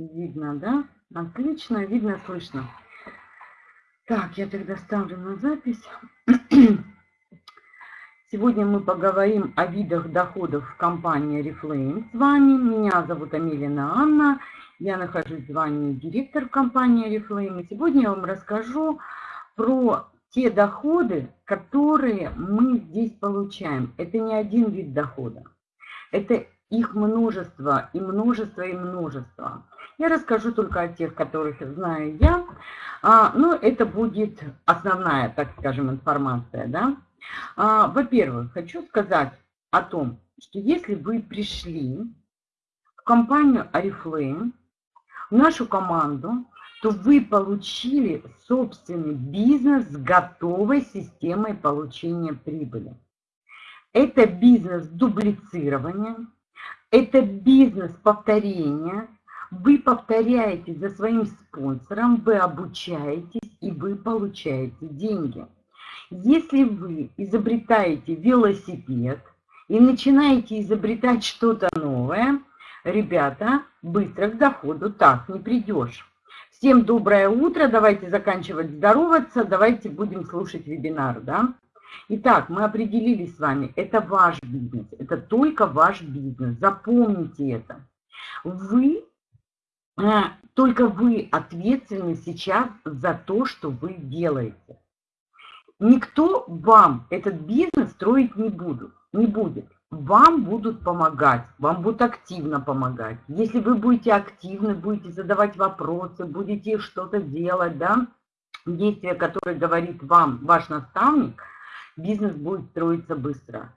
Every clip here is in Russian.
Видно, да? Отлично, видно, слышно. Так, я тогда ставлю на запись. Сегодня мы поговорим о видах доходов в компании Reflame с вами. Меня зовут Амелина Анна. Я нахожусь в звании директор компании Reflame. И сегодня я вам расскажу про те доходы, которые мы здесь получаем. Это не один вид дохода. Это их множество и множество и множество. Я расскажу только о тех, которых знаю я. А, но это будет основная, так скажем, информация. Да? А, Во-первых, хочу сказать о том, что если вы пришли в компанию Oriflame, в нашу команду, то вы получили собственный бизнес с готовой системой получения прибыли. Это бизнес дублицирования, это бизнес повторения, вы повторяете за своим спонсором, вы обучаетесь и вы получаете деньги. Если вы изобретаете велосипед и начинаете изобретать что-то новое, ребята, быстро к доходу так не придешь. Всем доброе утро, давайте заканчивать здороваться, давайте будем слушать вебинар, да? Итак, мы определились с вами, это ваш бизнес, это только ваш бизнес, запомните это. Вы только вы ответственны сейчас за то, что вы делаете. Никто вам этот бизнес строить не, буду, не будет. Вам будут помогать, вам будут активно помогать. Если вы будете активны, будете задавать вопросы, будете что-то делать, да, действия, которые говорит вам ваш наставник, бизнес будет строиться быстро.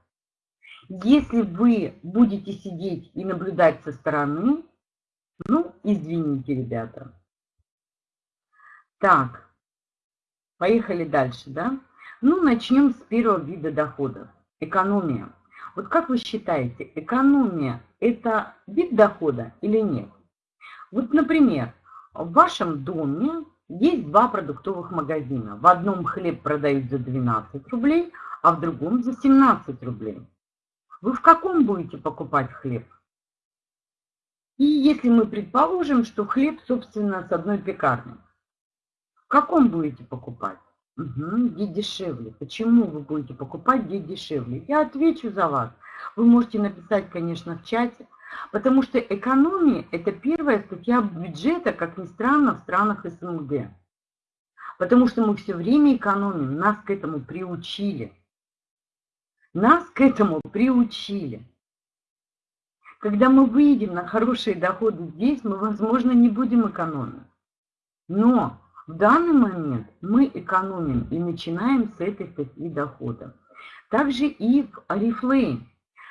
Если вы будете сидеть и наблюдать со стороны, ну, извините, ребята. Так, поехали дальше, да? Ну, начнем с первого вида доходов. Экономия. Вот как вы считаете, экономия – это вид дохода или нет? Вот, например, в вашем доме есть два продуктовых магазина. В одном хлеб продают за 12 рублей, а в другом за 17 рублей. Вы в каком будете покупать хлеб? И если мы предположим, что хлеб, собственно, с одной пекарни, в каком будете покупать? Угу, где дешевле. Почему вы будете покупать, где дешевле? Я отвечу за вас. Вы можете написать, конечно, в чате, потому что экономия – это первая статья бюджета, как ни странно, в странах СНГ. Потому что мы все время экономим, нас к этому приучили. Нас к этому приучили. Когда мы выйдем на хорошие доходы здесь, мы, возможно, не будем экономить. Но в данный момент мы экономим и начинаем с этой статьи дохода. Также и в Oriflame.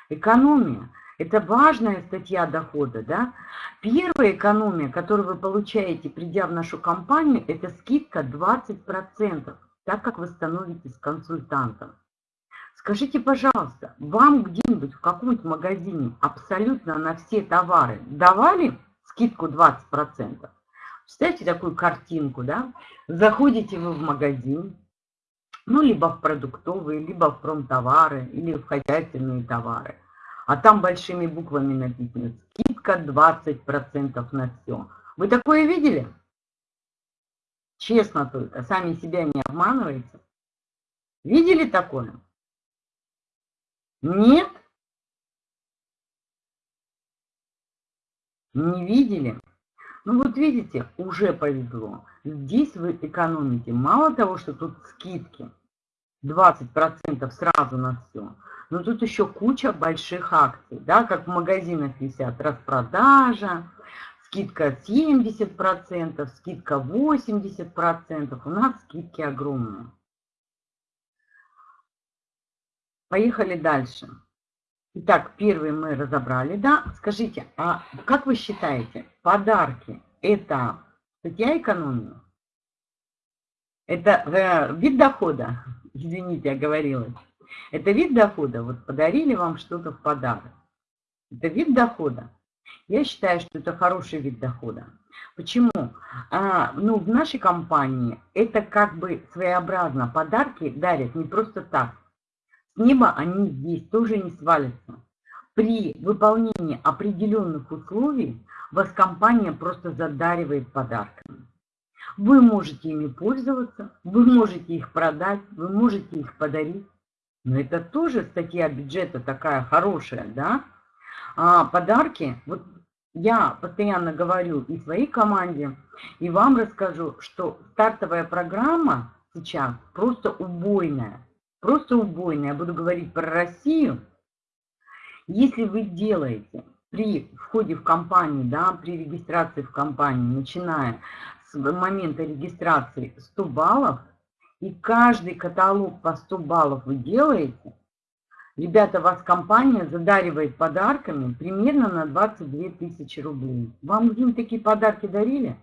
Экономия – это важная статья дохода. Да? Первая экономия, которую вы получаете, придя в нашу компанию, это скидка 20%, так как вы становитесь консультантом. Скажите, пожалуйста, вам где-нибудь в каком-нибудь магазине абсолютно на все товары давали скидку 20%? Представьте такую картинку, да? Заходите вы в магазин, ну, либо в продуктовые, либо в промтовары, или в хозяйственные товары. А там большими буквами написано «Скидка 20% на все». Вы такое видели? Честно только, сами себя не обманываете. Видели такое? Нет? Не видели? Ну вот видите, уже повезло. Здесь вы экономите. Мало того, что тут скидки 20% сразу на все, но тут еще куча больших акций, да, как в магазинах висят распродажа, скидка 70%, скидка 80%. У нас скидки огромные. Поехали дальше. Итак, первый мы разобрали, да? Скажите, а как вы считаете, подарки – это статья экономии? Это э, вид дохода? Извините, оговорилась. Это вид дохода? Вот подарили вам что-то в подарок. Это вид дохода. Я считаю, что это хороший вид дохода. Почему? А, ну, в нашей компании это как бы своеобразно. Подарки дарят не просто так. С неба они здесь тоже не свалятся. при выполнении определенных условий вас компания просто задаривает подарками. Вы можете ими пользоваться, вы можете их продать, вы можете их подарить. Но это тоже статья бюджета такая хорошая, да? А подарки, вот я постоянно говорю и своей команде, и вам расскажу, что стартовая программа сейчас просто убойная. Просто убойная. Я буду говорить про Россию. Если вы делаете при входе в компанию, да, при регистрации в компании, начиная с момента регистрации 100 баллов, и каждый каталог по 100 баллов вы делаете, ребята, вас компания задаривает подарками примерно на 22 тысячи рублей. Вам где-нибудь такие подарки дарили?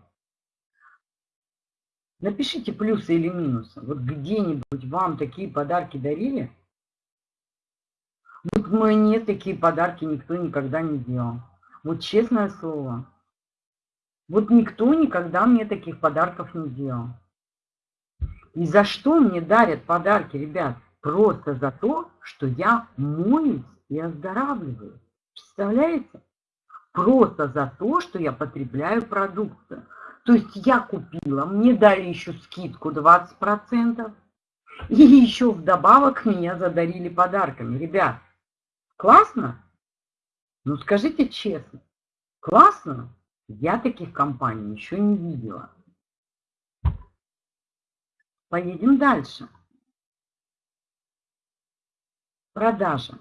Напишите плюсы или минусы. Вот где-нибудь вам такие подарки дарили? Вот мне такие подарки никто никогда не делал. Вот честное слово. Вот никто никогда мне таких подарков не делал. И за что мне дарят подарки, ребят? Просто за то, что я моюсь и оздоравливаю. Представляете? Просто за то, что я потребляю продукцию. То есть я купила, мне дали еще скидку 20%, и еще вдобавок меня задарили подарками. Ребят, классно? Ну скажите честно, классно? Я таких компаний еще не видела. Поедем дальше. Продажа.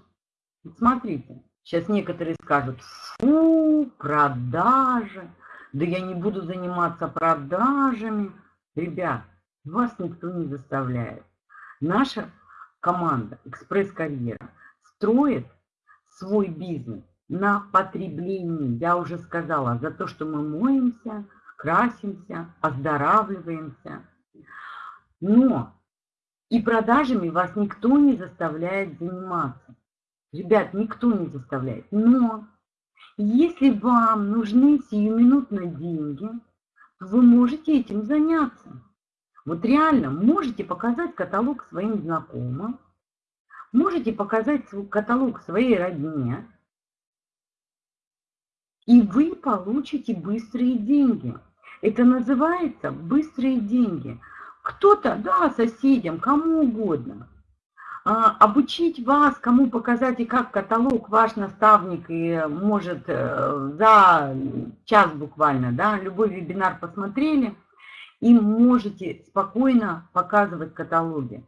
Смотрите, сейчас некоторые скажут, фу, продажи да я не буду заниматься продажами. Ребят, вас никто не заставляет. Наша команда «Экспресс-карьера» строит свой бизнес на потреблении. Я уже сказала, за то, что мы моемся, красимся, оздоравливаемся. Но и продажами вас никто не заставляет заниматься. Ребят, никто не заставляет. Но если вам нужны сиюминутно деньги, вы можете этим заняться. Вот реально можете показать каталог своим знакомым, можете показать свой каталог своей родне, и вы получите быстрые деньги. Это называется быстрые деньги. Кто-то, да, соседям, кому угодно – обучить вас, кому показать и как каталог ваш наставник и может э, за час буквально, да, любой вебинар посмотрели и можете спокойно показывать каталоги.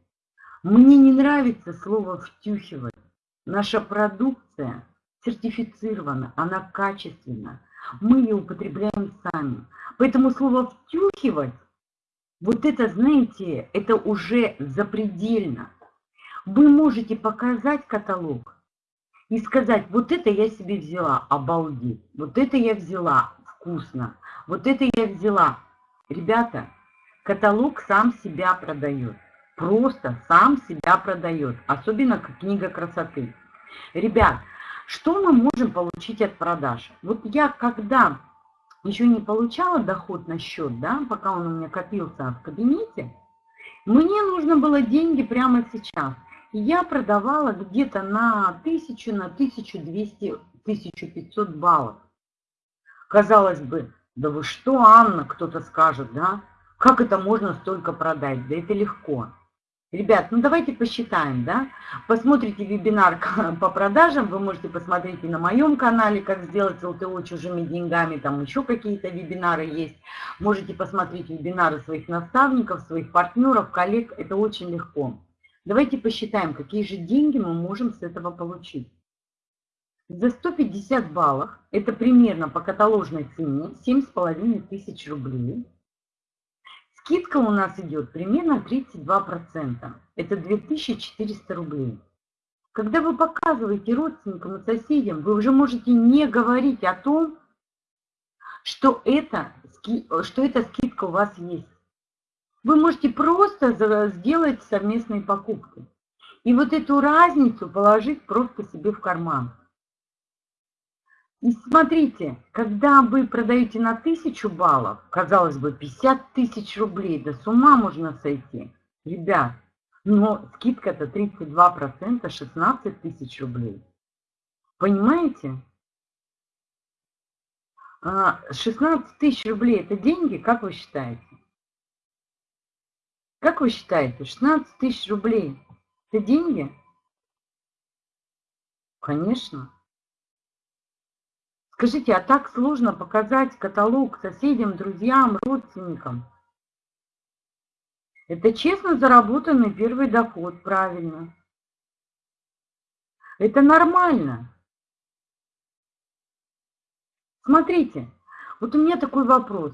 Мне не нравится слово «втюхивать». Наша продукция сертифицирована, она качественна. Мы ее употребляем сами. Поэтому слово «втюхивать», вот это, знаете, это уже запредельно. Вы можете показать каталог и сказать, вот это я себе взяла, обалдеть, вот это я взяла, вкусно, вот это я взяла. Ребята, каталог сам себя продает, просто сам себя продает, особенно как книга красоты. Ребят, что мы можем получить от продаж? Вот я когда еще не получала доход на счет, да, пока он у меня копился в кабинете, мне нужно было деньги прямо сейчас – я продавала где-то на 1000, на 1200, 1500 баллов. Казалось бы, да вы что, Анна, кто-то скажет, да? Как это можно столько продать? Да это легко. Ребят, ну давайте посчитаем, да? Посмотрите вебинар по продажам, вы можете посмотреть и на моем канале, как сделать ЛТО чужими деньгами, там еще какие-то вебинары есть. Можете посмотреть вебинары своих наставников, своих партнеров, коллег, это очень легко. Давайте посчитаем, какие же деньги мы можем с этого получить. За 150 баллов, это примерно по каталожной цене, 7,5 тысяч рублей. Скидка у нас идет примерно 32%, это 2400 рублей. Когда вы показываете родственникам и соседям, вы уже можете не говорить о том, что это, что эта скидка у вас есть. Вы можете просто сделать совместные покупки. И вот эту разницу положить просто себе в карман. И смотрите, когда вы продаете на 1000 баллов, казалось бы, 50 тысяч рублей, да с ума можно сойти. Ребят, но скидка-то 32%, 16 тысяч рублей. Понимаете? 16 а, тысяч рублей – это деньги, как вы считаете? Как вы считаете, 16 тысяч рублей – это деньги? Конечно. Скажите, а так сложно показать каталог соседям, друзьям, родственникам? Это честно заработанный первый доход, правильно. Это нормально. Смотрите, вот у меня такой вопрос.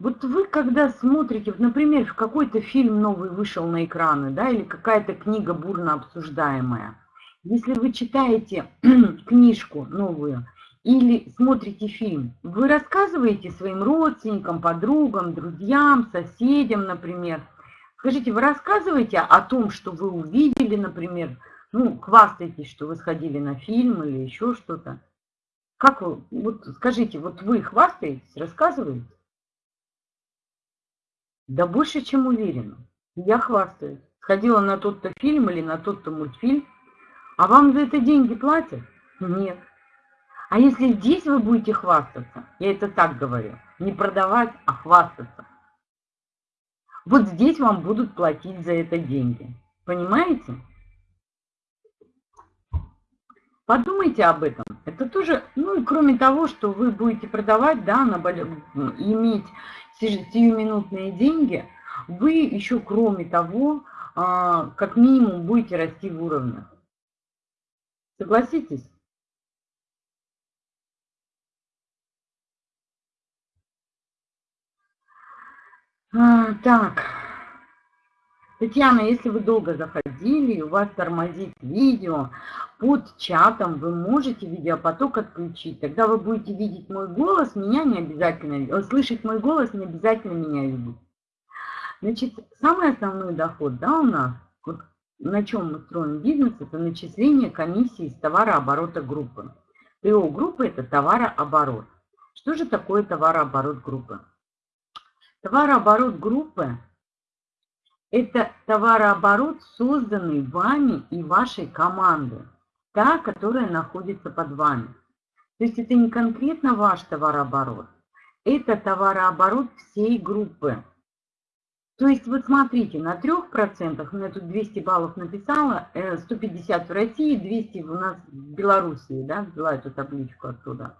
Вот вы, когда смотрите, например, какой-то фильм новый вышел на экраны, да, или какая-то книга бурно обсуждаемая, если вы читаете книжку новую или смотрите фильм, вы рассказываете своим родственникам, подругам, друзьям, соседям, например. Скажите, вы рассказываете о том, что вы увидели, например, ну, хвастаетесь, что вы сходили на фильм или еще что-то. Как вы, вот скажите, вот вы хвастаетесь, рассказываете? Да больше, чем уверена. Я хвастаюсь. Сходила на тот-то фильм или на тот-то мультфильм. А вам за это деньги платят? Нет. А если здесь вы будете хвастаться, я это так говорю, не продавать, а хвастаться. Вот здесь вам будут платить за это деньги. Понимаете? Подумайте об этом. Это тоже, ну и кроме того, что вы будете продавать, да, на, иметь сиюминутные деньги, вы еще кроме того, а, как минимум будете расти в уровнях. Согласитесь? А, так. Татьяна, если вы долго заходили, у вас тормозит видео, под чатом вы можете видеопоток отключить. Тогда вы будете видеть мой голос, меня не обязательно, слышать мой голос, не обязательно меня видеть. Значит, самый основной доход, да, у нас, вот на чем мы строим бизнес, это начисление комиссии с товарооборота группы. ТО группы – это товарооборот. Что же такое товарооборот группы? Товарооборот группы – это товарооборот, созданный вами и вашей командой, та, которая находится под вами. То есть это не конкретно ваш товарооборот, это товарооборот всей группы. То есть вот смотрите, на 3%, у меня тут 200 баллов написала, 150 э, в России, 200 у нас в Белоруссии, да, взяла эту табличку оттуда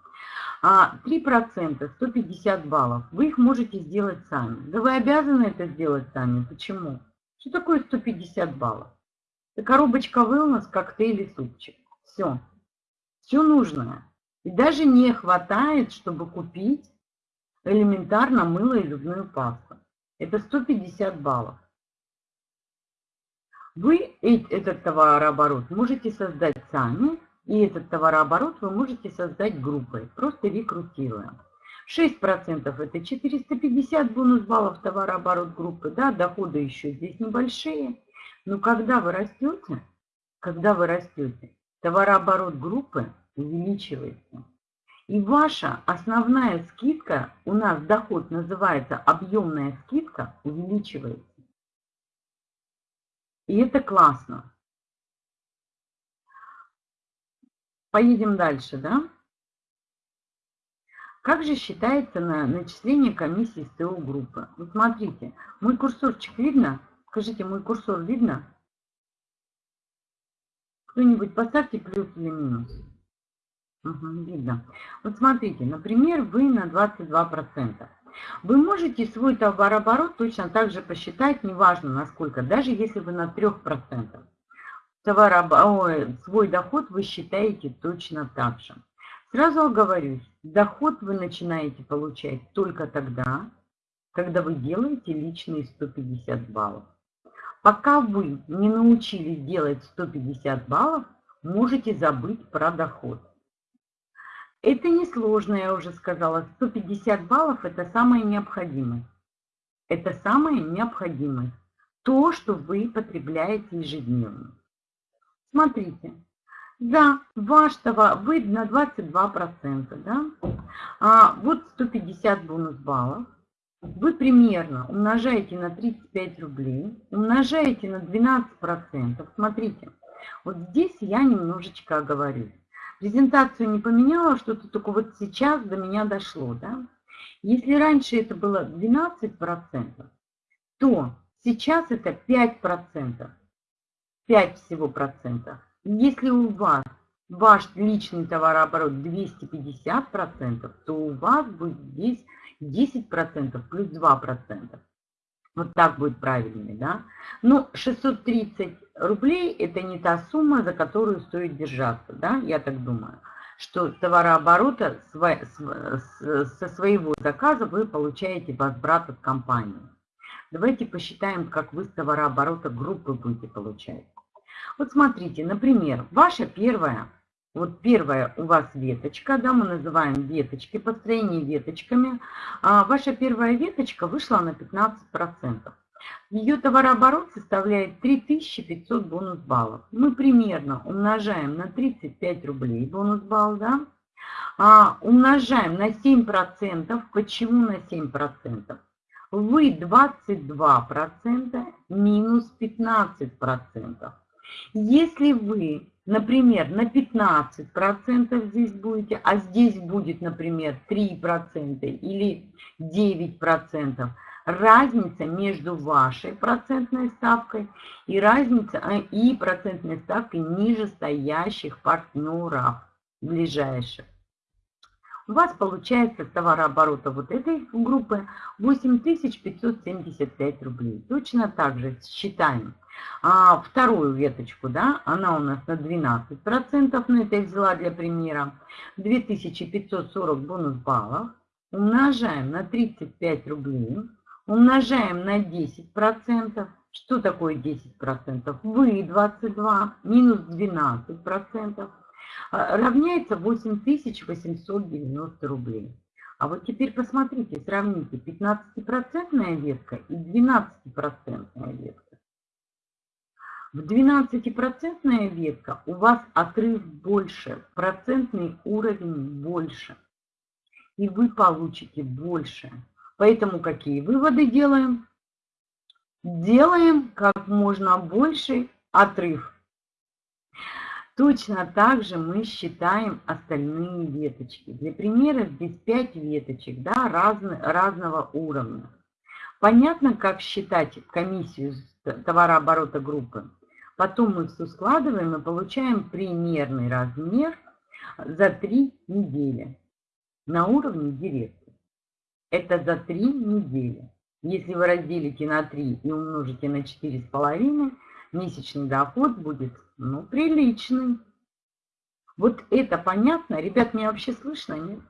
3%, 150 баллов, вы их можете сделать сами. Да вы обязаны это сделать сами. Почему? Что такое 150 баллов? Это коробочка wellness, коктейль и супчик. Все. Все нужное. И даже не хватает, чтобы купить элементарно мыло и зубную пасту. Это 150 баллов. Вы этот товарооборот можете создать сами и этот товарооборот вы можете создать группой, просто рекрутируя. 6% это 450 бонус баллов товарооборот группы, да, доходы еще здесь небольшие. Но когда вы растете, когда вы растете, товарооборот группы увеличивается. И ваша основная скидка, у нас доход называется объемная скидка, увеличивается. И это классно. Поедем дальше, да? Как же считается на начисление комиссии с ТО группы? Вот смотрите, мой курсорчик видно? Скажите, мой курсор видно? Кто-нибудь поставьте плюс или минус. Угу, видно. Вот смотрите, например, вы на 22%. Вы можете свой товарооборот точно так же посчитать, неважно насколько, даже если вы на 3% товарооб... свой доход вы считаете точно так же. Сразу оговорюсь, доход вы начинаете получать только тогда, когда вы делаете личные 150 баллов. Пока вы не научились делать 150 баллов, можете забыть про доход. Это несложно, я уже сказала. 150 баллов – это самое необходимое. Это самое необходимое. То, что вы потребляете ежедневно. Смотрите, да, ваш товар, вы на 22%, да? А вот 150 бонус баллов. Вы примерно умножаете на 35 рублей, умножаете на 12%. Смотрите, вот здесь я немножечко оговорюсь. Презентацию не поменяла, что-то только вот сейчас до меня дошло, да? Если раньше это было 12%, то сейчас это 5%. 5 всего процентов. Если у вас ваш личный товарооборот 250 процентов, то у вас будет здесь 10 процентов плюс 2 процента. Вот так будет правильнее, да? Но 630 рублей – это не та сумма, за которую стоит держаться, да? Я так думаю, что товарооборота со своего заказа вы получаете возврат от компании. Давайте посчитаем, как вы с товарооборота группы будете получать. Вот смотрите, например, ваша первая, вот первая у вас веточка, да, мы называем веточки, построение веточками. А ваша первая веточка вышла на 15%. Ее товарооборот составляет 3500 бонус баллов. Мы примерно умножаем на 35 рублей бонус балл, да, а, умножаем на 7%. Почему на 7%? Вы 22% минус 15%. Если вы, например, на 15% здесь будете, а здесь будет, например, 3% или 9%, разница между вашей процентной ставкой и разница э, и процентной ставкой ниже стоящих партнеров ближайших у вас получается товарооборота вот этой группы 8575 рублей. Точно так же считаем а, вторую веточку, да, она у нас на 12%, но это я взяла для примера, 2540 бонус баллов, умножаем на 35 рублей, умножаем на 10%, что такое 10%? Вы 22 минус 12%. А, равняется 8890 рублей. А вот теперь посмотрите, сравните 15% ветка и 12% ветка. В 12% ветка у вас отрыв больше, процентный уровень больше. И вы получите больше. Поэтому какие выводы делаем? Делаем как можно больше отрыв. Точно так же мы считаем остальные веточки. Для примера здесь 5 веточек да, разно, разного уровня. Понятно, как считать комиссию товарооборота группы? Потом мы все складываем и получаем примерный размер за 3 недели на уровне директора. Это за 3 недели. Если вы разделите на 3 и умножите на 4,5, месячный доход будет, ну, приличный. Вот это понятно? Ребят, меня вообще слышно, нет?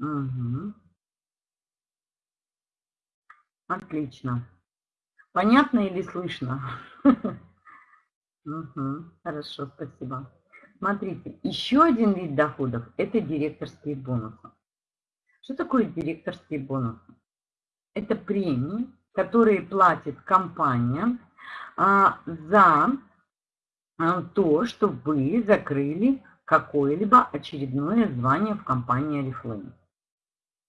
Угу. Отлично. Понятно или слышно? Угу. Хорошо, спасибо. Смотрите, еще один вид доходов – это директорские бонусы. Что такое директорские бонусы? Это премии, которые платит компания а, за а, то, что вы закрыли какое-либо очередное звание в компании Oriflame.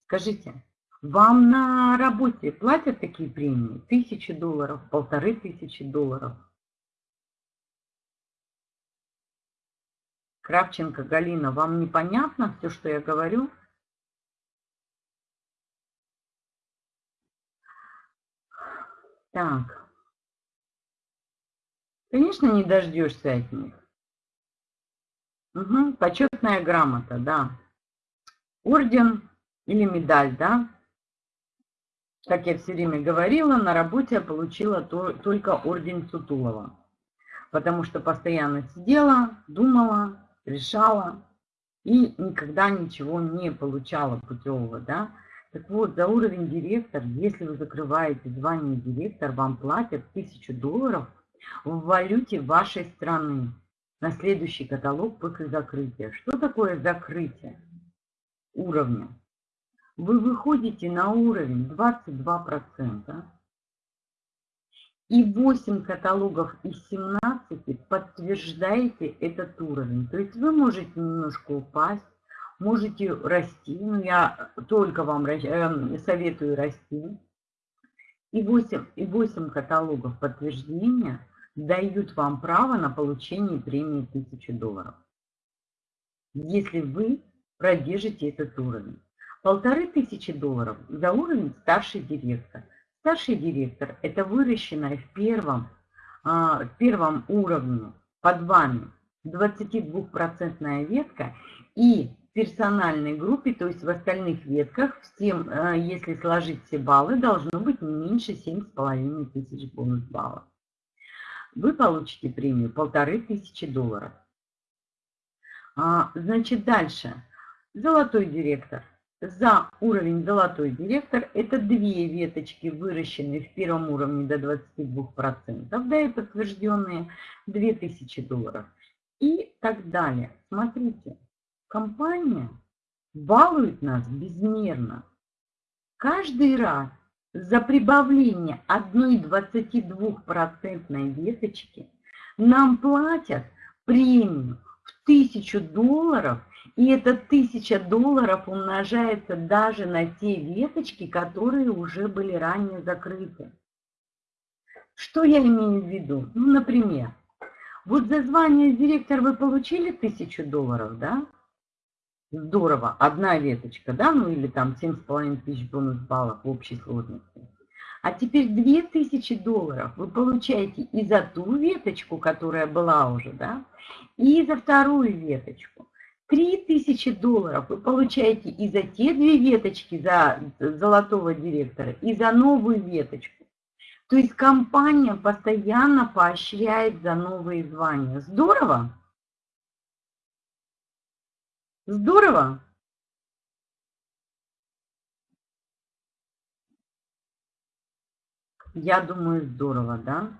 Скажите, вам на работе платят такие премии? Тысячи долларов, полторы тысячи долларов? Кравченко Галина, вам непонятно все, что я говорю? Так. Конечно, не дождешься от них. Угу. Почетная грамота, да. Орден или медаль, да. Как я все время говорила, на работе я получила то, только орден Сутулова. Потому что постоянно сидела, думала, решала и никогда ничего не получала путевого, да. Так вот, за уровень директор, если вы закрываете звание директор, вам платят 1000 долларов в валюте вашей страны на следующий каталог после закрытия. Что такое закрытие уровня? Вы выходите на уровень 22%, и 8 каталогов из 17 подтверждаете этот уровень. То есть вы можете немножко упасть, можете расти. Ну, я только вам эм, советую расти. и 8, и 8 каталогов подтверждения дают вам право на получение премии 1000 долларов. Если вы продержите этот уровень. Полторы тысячи долларов за уровень старший директор. Старший директор – это выращенная в первом, а, в первом уровне под вами 22% ветка и персональной группе, то есть в остальных ветках, всем, а, если сложить все баллы, должно быть не меньше 7,5 тысяч бонус баллов. Вы получите премию полторы тысячи долларов. А, значит, дальше. Золотой директор. За уровень золотой директор это две веточки, выращенные в первом уровне до 22%, да и подтвержденные 2000 долларов. И так далее. Смотрите, компания балует нас безмерно. Каждый раз за прибавление одной 22% веточки нам платят премию в 1000 долларов и эта тысяча долларов умножается даже на те веточки, которые уже были ранее закрыты. Что я имею в виду? Ну, например, вот за звание директор вы получили тысячу долларов, да? Здорово, одна веточка, да? Ну или там 7,5 тысяч бонус баллов в общей сложности. А теперь 2000 долларов вы получаете и за ту веточку, которая была уже, да, и за вторую веточку. 3000 долларов вы получаете и за те две веточки, за золотого директора, и за новую веточку. То есть компания постоянно поощряет за новые звания. Здорово? Здорово? Я думаю, здорово, да?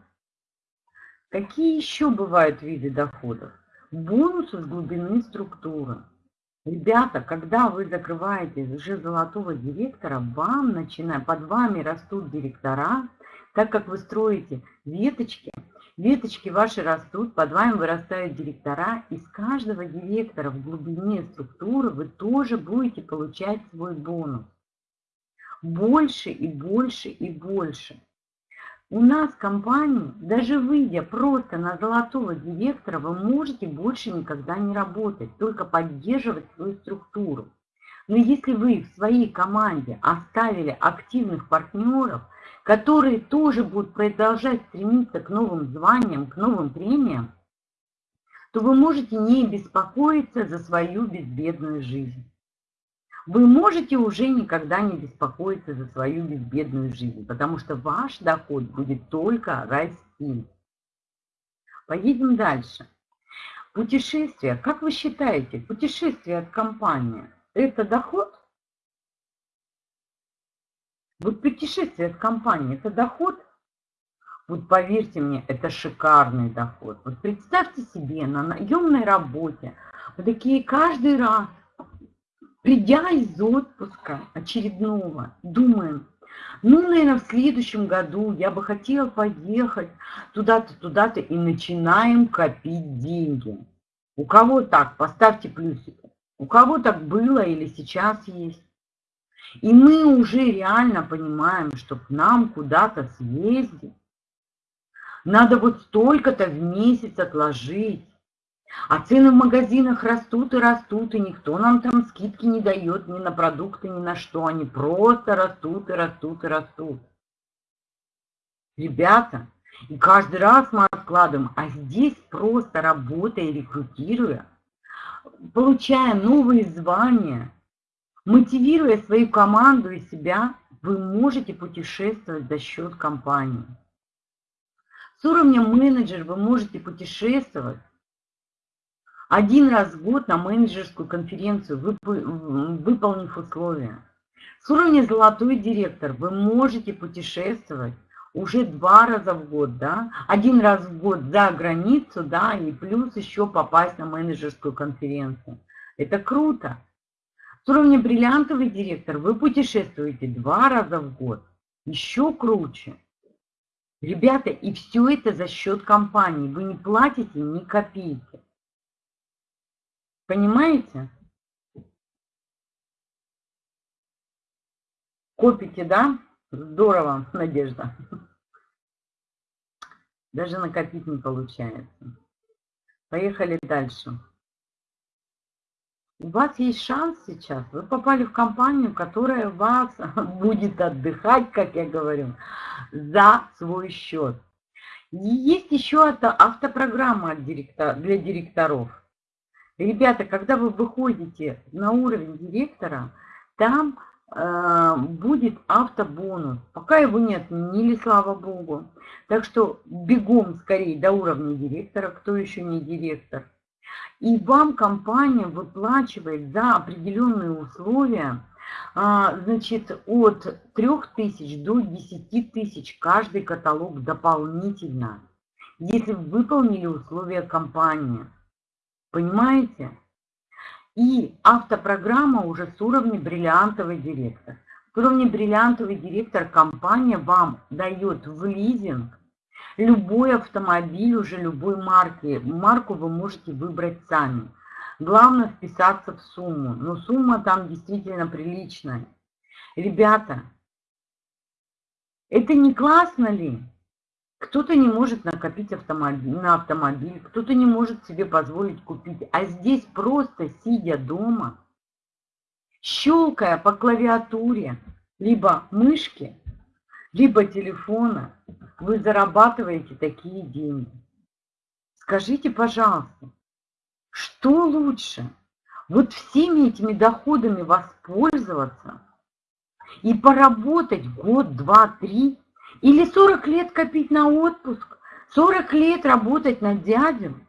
Какие еще бывают виды доходов? Бонусы с глубины структуры. Ребята, когда вы закрываете уже золотого директора, вам начиная, под вами растут директора, так как вы строите веточки, веточки ваши растут, под вами вырастают директора, и с каждого директора в глубине структуры вы тоже будете получать свой бонус. Больше и больше и больше. У нас компании, даже выйдя просто на золотого директора, вы можете больше никогда не работать, только поддерживать свою структуру. Но если вы в своей команде оставили активных партнеров, которые тоже будут продолжать стремиться к новым званиям, к новым премиям, то вы можете не беспокоиться за свою безбедную жизнь вы можете уже никогда не беспокоиться за свою безбедную жизнь, потому что ваш доход будет только расти. Поедем дальше. Путешествие. Как вы считаете, путешествие от компании – это доход? Вот путешествие от компании – это доход? Вот поверьте мне, это шикарный доход. Вот представьте себе, на наемной работе, вот такие каждый раз Придя из отпуска очередного, думаем, ну, наверное, в следующем году я бы хотела поехать туда-то, туда-то, и начинаем копить деньги. У кого так? Поставьте плюсики. У кого так было или сейчас есть? И мы уже реально понимаем, что к нам куда-то съездить, надо вот столько-то в месяц отложить. А цены в магазинах растут и растут, и никто нам там скидки не дает ни на продукты, ни на что. Они просто растут и растут и растут. Ребята, и каждый раз мы откладываем, а здесь просто работая, рекрутируя, получая новые звания, мотивируя свою команду и себя, вы можете путешествовать за счет компании. С уровня менеджер вы можете путешествовать один раз в год на менеджерскую конференцию, выполнив условия. С уровня «Золотой директор» вы можете путешествовать уже два раза в год, да, один раз в год за границу, да, и плюс еще попасть на менеджерскую конференцию. Это круто. С уровня бриллиантовый директор вы путешествуете два раза в год. Еще круче. Ребята, и все это за счет компании. Вы не платите ни копейки. Понимаете? Копите, да? Здорово, Надежда. Даже накопить не получается. Поехали дальше. У вас есть шанс сейчас. Вы попали в компанию, которая вас будет отдыхать, как я говорю, за свой счет. Есть еще автопрограмма для директоров. Ребята, когда вы выходите на уровень директора, там э, будет автобонус. Пока его не отменили, слава богу. Так что бегом скорее до уровня директора, кто еще не директор. И вам компания выплачивает за определенные условия, а, значит, от 3000 до 10 тысяч каждый каталог дополнительно, если выполнили условия компании. Понимаете? И автопрограмма уже с уровня бриллиантовый директор. С уровня бриллиантовый директор компания вам дает в лизинг любой автомобиль уже любой марки. Марку вы можете выбрать сами. Главное вписаться в сумму. Но сумма там действительно приличная. Ребята, это не классно ли? Кто-то не может накопить автомобиль, на автомобиль, кто-то не может себе позволить купить. А здесь просто сидя дома, щелкая по клавиатуре, либо мышки, либо телефона, вы зарабатываете такие деньги. Скажите, пожалуйста, что лучше? Вот всеми этими доходами воспользоваться и поработать год, два, три, или 40 лет копить на отпуск, 40 лет работать на дядю.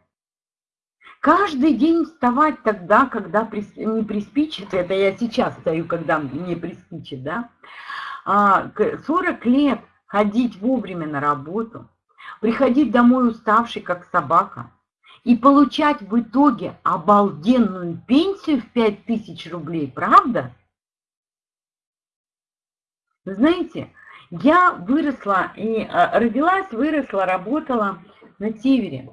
Каждый день вставать тогда, когда не приспичит, это я сейчас стою, когда мне приспичит, да, 40 а, лет ходить вовремя на работу, приходить домой уставший, как собака, и получать в итоге обалденную пенсию в 5000 рублей, правда? знаете, я выросла и а, родилась, выросла, работала на севере.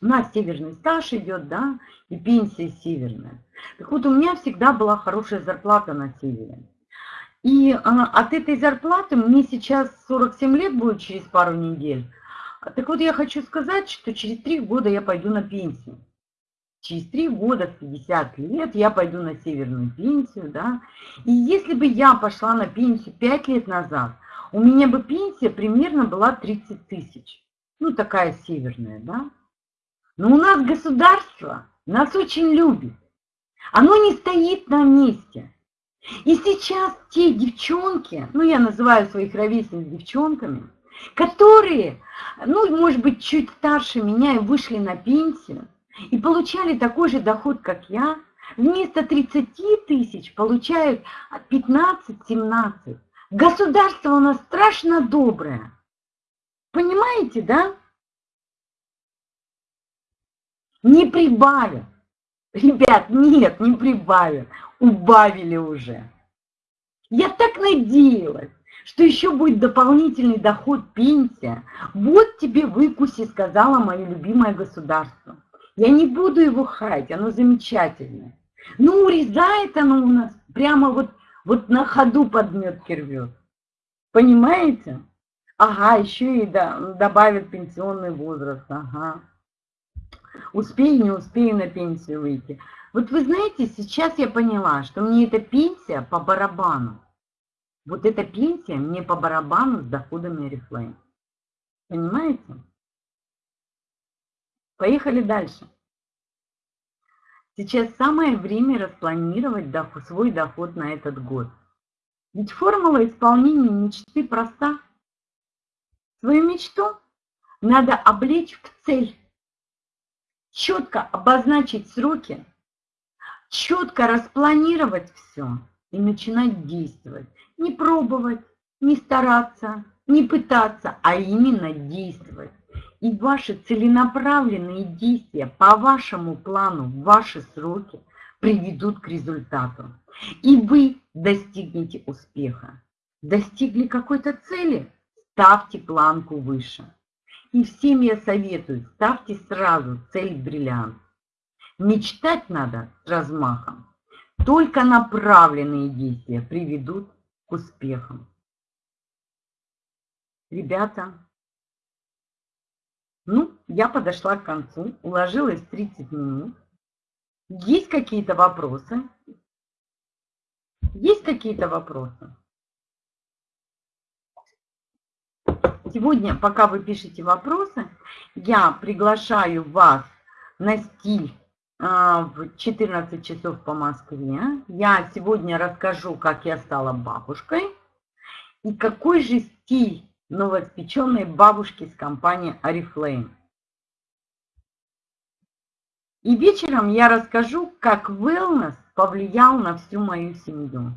У нас северный стаж идет, да, и пенсия северная. Так вот, у меня всегда была хорошая зарплата на севере. И а, от этой зарплаты мне сейчас 47 лет будет через пару недель. Так вот, я хочу сказать, что через 3 года я пойду на пенсию. Через 3 года, в 50 лет, я пойду на северную пенсию, да. И если бы я пошла на пенсию 5 лет назад, у меня бы пенсия примерно была 30 тысяч. Ну, такая северная, да. Но у нас государство нас очень любит. Оно не стоит на месте. И сейчас те девчонки, ну я называю своих ровесниц девчонками, которые, ну может быть чуть старше меня и вышли на пенсию, и получали такой же доход, как я, вместо 30 тысяч получают 15-17. Государство у нас страшно доброе. Понимаете, да? Не прибавят. Ребят, нет, не прибавят. Убавили уже. Я так надеялась, что еще будет дополнительный доход, пенсия. Вот тебе выкуси, сказала мое любимое государство. Я не буду его хаять, оно замечательное. Ну, урезает оно у нас прямо вот вот на ходу подметки рвет. Понимаете? Ага, еще и добавят пенсионный возраст. Ага. Успею, не успею на пенсию выйти. Вот вы знаете, сейчас я поняла, что мне эта пенсия по барабану. Вот эта пенсия мне по барабану с доходами Oriflame. Понимаете? Поехали дальше. Сейчас самое время распланировать доход, свой доход на этот год. Ведь формула исполнения мечты проста. Свою мечту надо облечь в цель, четко обозначить сроки, четко распланировать все и начинать действовать. Не пробовать, не стараться, не пытаться, а именно действовать и ваши целенаправленные действия по вашему плану, ваши сроки приведут к результату. И вы достигнете успеха. Достигли какой-то цели? Ставьте планку выше. И всем я советую, ставьте сразу цель бриллиант. Мечтать надо с размахом. Только направленные действия приведут к успехам. Ребята, ну, я подошла к концу, уложилась 30 минут. Есть какие-то вопросы? Есть какие-то вопросы? Сегодня, пока вы пишете вопросы, я приглашаю вас на стиль а, в 14 часов по Москве. Я сегодня расскажу, как я стала бабушкой и какой же стиль новоспеченной бабушки с компании Oriflame. И вечером я расскажу, как wellness повлиял на всю мою семью.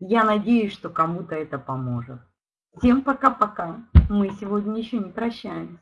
Я надеюсь, что кому-то это поможет. Всем пока-пока. Мы сегодня еще не прощаемся.